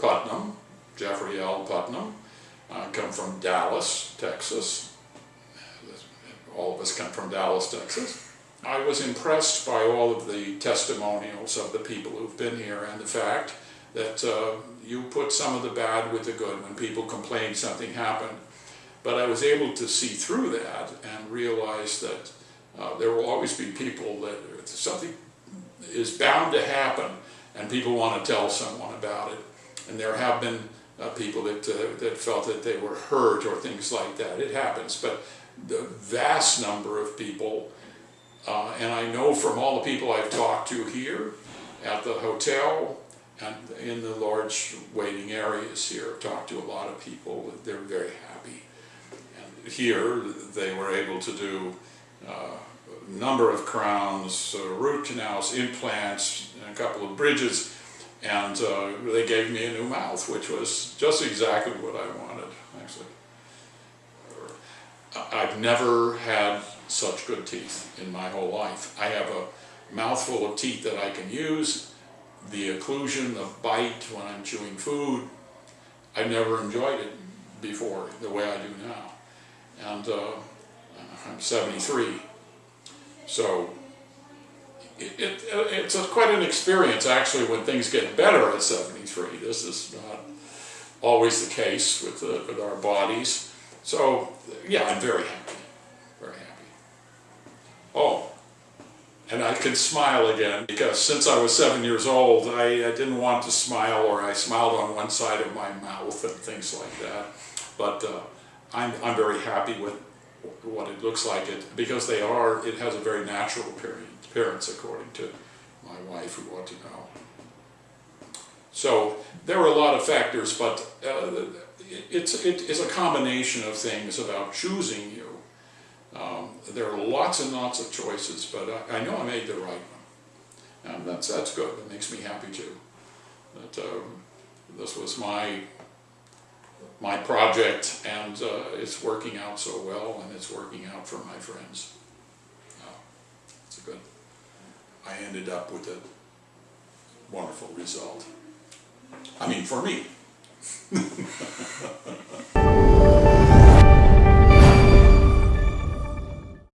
Putnam, Jeffrey L. Putnam. I come from Dallas, Texas. All of us come from Dallas, Texas. I was impressed by all of the testimonials of the people who've been here and the fact that uh, you put some of the bad with the good when people complained something happened. But I was able to see through that and realize that uh, there will always be people that something is bound to happen and people want to tell someone about it. And there have been uh, people that, uh, that felt that they were hurt or things like that. It happens, but the vast number of people, uh, and I know from all the people I've talked to here, at the hotel, and in the large waiting areas here, I've talked to a lot of people, they're very happy. And here, they were able to do uh, a number of crowns, uh, root canals, implants, a couple of bridges, and uh, they gave me a new mouth, which was just exactly what I wanted, actually. I've never had such good teeth in my whole life. I have a mouthful of teeth that I can use, the occlusion, the bite when I'm chewing food. I've never enjoyed it before the way I do now. And uh, I'm 73. So it, it, it's a, quite an experience actually when things get better at 73. This is not always the case with, the, with our bodies. So yeah, I'm very happy, very happy. Oh, and I can smile again because since I was seven years old, I, I, didn't want to smile or I smiled on one side of my mouth and things like that. But uh, I'm, I'm very happy with what it looks like it because they are, it has a very natural appearance according to my wife who ought to know. So there were a lot of factors, but uh, it's, it is a combination of things about choosing you. Um, there are lots and lots of choices, but I, I, know I made the right one. And that's, that's good. That makes me happy too. That um, this was my my project and uh, it's working out so well and it's working out for my friends. Uh, it's a good, I ended up with a wonderful result. I mean, for me.